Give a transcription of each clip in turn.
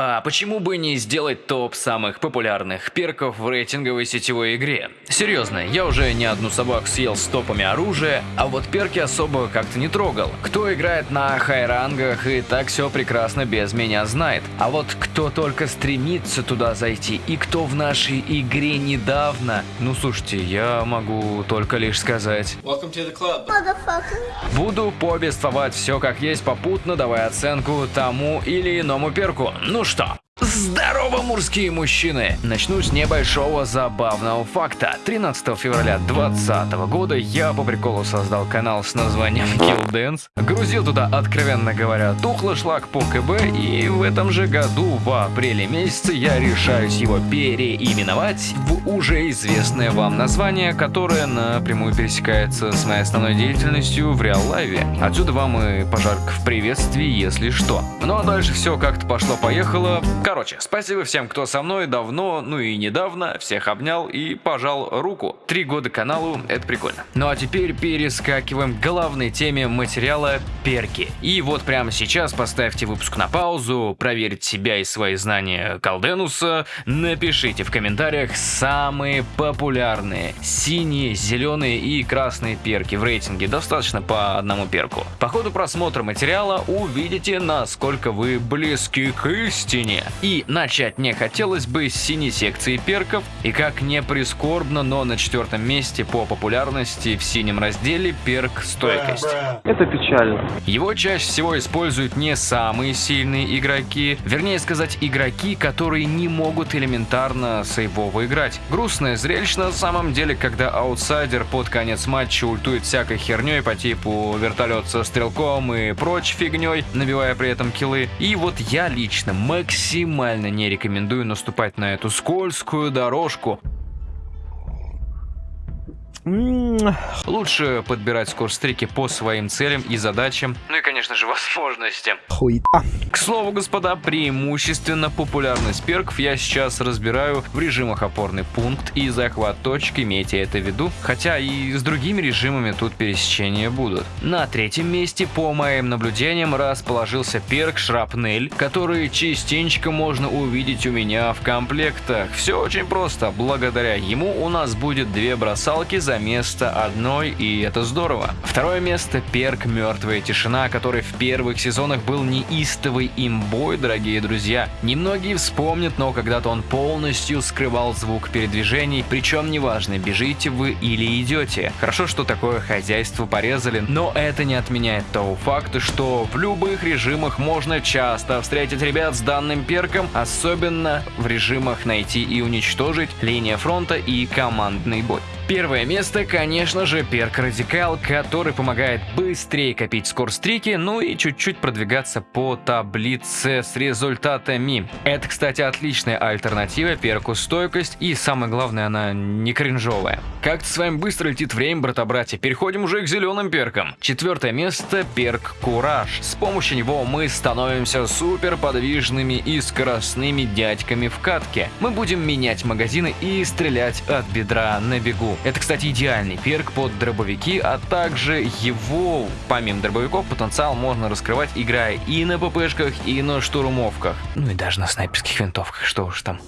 А почему бы не сделать топ самых популярных перков в рейтинговой сетевой игре? Серьезно, я уже не одну собаку съел с топами оружия, а вот перки особо как-то не трогал. Кто играет на хайрангах и так все прекрасно без меня знает. А вот кто только стремится туда зайти и кто в нашей игре недавно, ну слушайте, я могу только лишь сказать. Буду повествовать все как есть попутно, давая оценку тому или иному перку. Ну что, Здорово, мужские мужчины! Начну с небольшого забавного факта. 13 февраля 2020 года я по приколу создал канал с названием Kill Dance. Грузил туда, откровенно говоря, тухлый шлак по КБ, и в этом же году, в апреле месяце, я решаюсь его переименовать в уже известное вам название, которое напрямую пересекается с моей основной деятельностью в реал-лайве. Отсюда вам и пожарка в приветствии, если что. Ну а дальше все как-то пошло-поехало. Короче, спасибо всем, кто со мной давно, ну и недавно, всех обнял и пожал руку. Три года каналу, это прикольно. Ну а теперь перескакиваем к главной теме материала перки. И вот прямо сейчас поставьте выпуск на паузу, проверьте себя и свои знания Калденуса, напишите в комментариях самые популярные синие, зеленые и красные перки в рейтинге, достаточно по одному перку. По ходу просмотра материала увидите, насколько вы близки к истине. И начать мне хотелось бы с синей секции перков, и как не прискорбно, но на четвертом месте по популярности в синем разделе перк стойкость. Это печально. Его чаще всего используют не самые сильные игроки, вернее сказать игроки, которые не могут элементарно сейвово играть. Грустное зрелище на самом деле, когда аутсайдер под конец матча ультует всякой херней по типу вертолет со стрелком и прочь фигней, набивая при этом киллы. И вот я лично максимально максимально не рекомендую наступать на эту скользкую дорожку. Лучше подбирать скорстрики по своим целям и задачам, ну и, конечно же, возможностям. Хуета. К слову, господа, преимущественно популярность перков я сейчас разбираю в режимах опорный пункт и захват точки, имейте это в виду, хотя и с другими режимами тут пересечения будут. На третьем месте, по моим наблюдениям, расположился перк Шрапнель, который частенько можно увидеть у меня в комплектах. Все очень просто, благодаря ему у нас будет две бросалки за место одной, и это здорово. Второе место – перк «Мертвая тишина», который в первых сезонах был неистовый имбой, дорогие друзья. Немногие вспомнят, но когда-то он полностью скрывал звук передвижений, причем неважно, бежите вы или идете. Хорошо, что такое хозяйство порезали, но это не отменяет того факта, что в любых режимах можно часто встретить ребят с данным перком, особенно в режимах найти и уничтожить, линия фронта и командный бой. Первое место, конечно же, перк Радикал, который помогает быстрее копить скорстрики, ну и чуть-чуть продвигаться по таблице с результатами. Это, кстати, отличная альтернатива перку Стойкость, и самое главное, она не кринжовая. Как-то с вами быстро летит время, брата-братья, переходим уже к зеленым перкам. Четвертое место – перк Кураж. С помощью него мы становимся супер подвижными и скоростными дядьками в катке. Мы будем менять магазины и стрелять от бедра на бегу. Это, кстати, идеальный перк под дробовики, а также его, помимо дробовиков, потенциал можно раскрывать, играя и на ППшках, и на штурмовках. Ну и даже на снайперских винтовках, что уж там.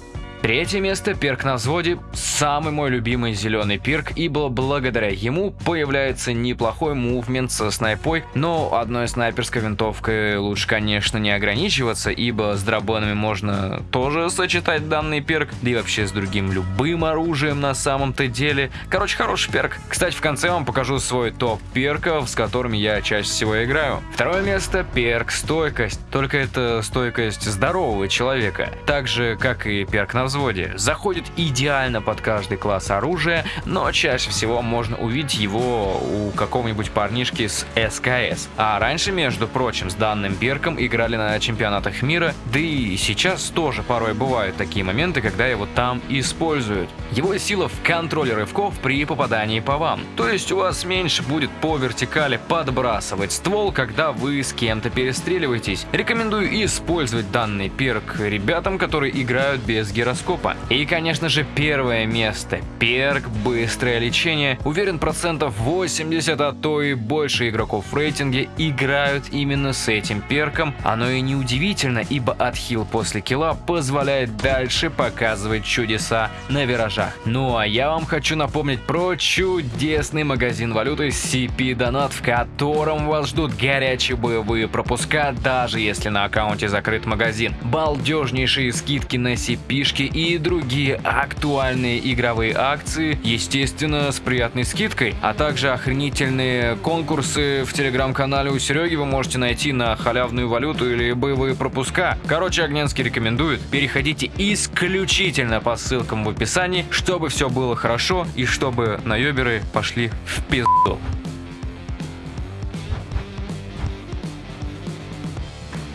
Третье место, перк на взводе, самый мой любимый зеленый перк, ибо благодаря ему появляется неплохой мувмент со снайпой, но одной снайперской винтовкой лучше, конечно, не ограничиваться, ибо с дробонами можно тоже сочетать данный перк, да и вообще с другим любым оружием на самом-то деле. Короче, хороший перк. Кстати, в конце вам покажу свой топ перков, с которыми я чаще всего играю. Второе место, перк стойкость, только это стойкость здорового человека, так же, как и перк на взводе. Заходит идеально под каждый класс оружия, но чаще всего можно увидеть его у какого-нибудь парнишки с СКС. А раньше, между прочим, с данным перком играли на чемпионатах мира, да и сейчас тоже порой бывают такие моменты, когда его там используют. Его сила в контроле рывков при попадании по вам. То есть у вас меньше будет по вертикали подбрасывать ствол, когда вы с кем-то перестреливаетесь. Рекомендую использовать данный перк ребятам, которые играют без гироскопа гироскопа. И, конечно же, первое место. Перк «Быстрое лечение». Уверен, процентов 80, а то и больше игроков в рейтинге играют именно с этим перком. Оно и не удивительно, ибо отхил после килла позволяет дальше показывать чудеса на виражах. Ну а я вам хочу напомнить про чудесный магазин валюты CP Donut, в котором вас ждут горячие боевые пропуска, даже если на аккаунте закрыт магазин, балдежнейшие скидки на CP-шки и другие актуальные игровые акции, естественно, с приятной скидкой, а также охренительные конкурсы в телеграм-канале у Сереги вы можете найти на халявную валюту или боевые пропуска. Короче, Огненский рекомендует, переходите исключительно по ссылкам в описании, чтобы все было хорошо и чтобы наеберы пошли в пизду.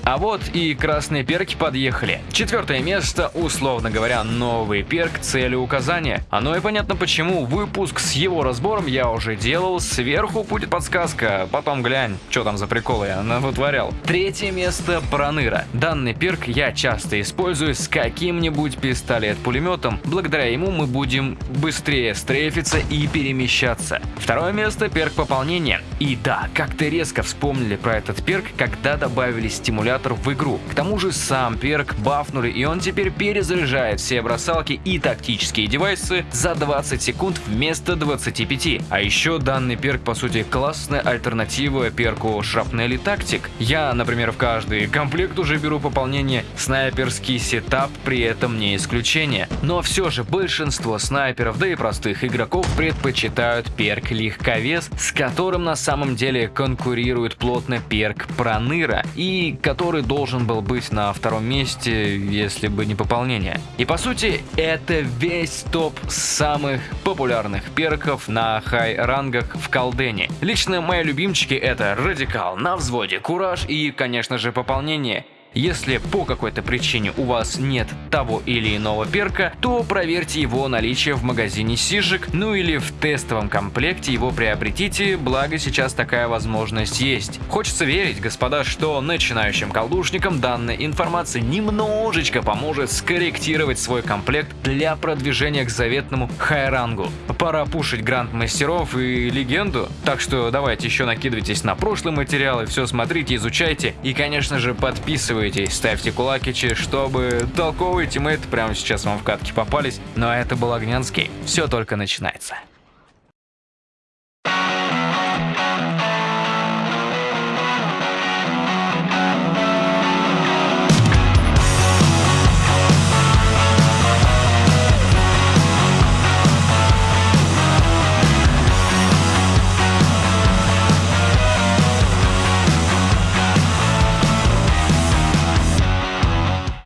А вот и красные перки подъехали. Четвертое место, условно говоря, новый перк цели указания. Оно и понятно почему. Выпуск с его разбором я уже делал. Сверху будет подсказка. Потом глянь, что там за приколы я вытворял. Третье место Проныра. Данный перк я часто использую с каким-нибудь пистолет-пулеметом. Благодаря ему мы будем быстрее стрейфиться и перемещаться. Второе место перк пополнения. И да, как-то резко вспомнили про этот перк, когда добавили стимулятор в игру. К тому же сам перк бафнули и он теперь перезаряжает все бросалки и тактические девайсы за 20 секунд вместо 25. А еще данный перк по сути классная альтернатива перку Шрапнели Тактик. Я, например, в каждый комплект уже беру пополнение, снайперский сетап при этом не исключение. Но все же большинство снайперов, да и простых игроков предпочитают перк Легковес, с которым на самом деле конкурирует плотно перк Проныра и который должен был быть на втором месте, если бы не пополнение. И по сути, это весь топ самых популярных перков на хай-рангах в колдене. Лично мои любимчики это Радикал, на взводе, Кураж и, конечно же, пополнение. Если по какой-то причине у вас нет того или иного перка, то проверьте его наличие в магазине Сижик, ну или в тестовом комплекте его приобретите, благо сейчас такая возможность есть. Хочется верить, господа, что начинающим колдушникам данная информация немножечко поможет скорректировать свой комплект для продвижения к заветному хайрангу. Пора пушить гранд мастеров и легенду, так что давайте еще накидывайтесь на прошлые материалы, все смотрите, изучайте и конечно же подписывайтесь подписывайтесь, ставьте кулакичи, чтобы толковые тиммейты прямо сейчас вам в катке попались. Но это был Огнянский. Все только начинается.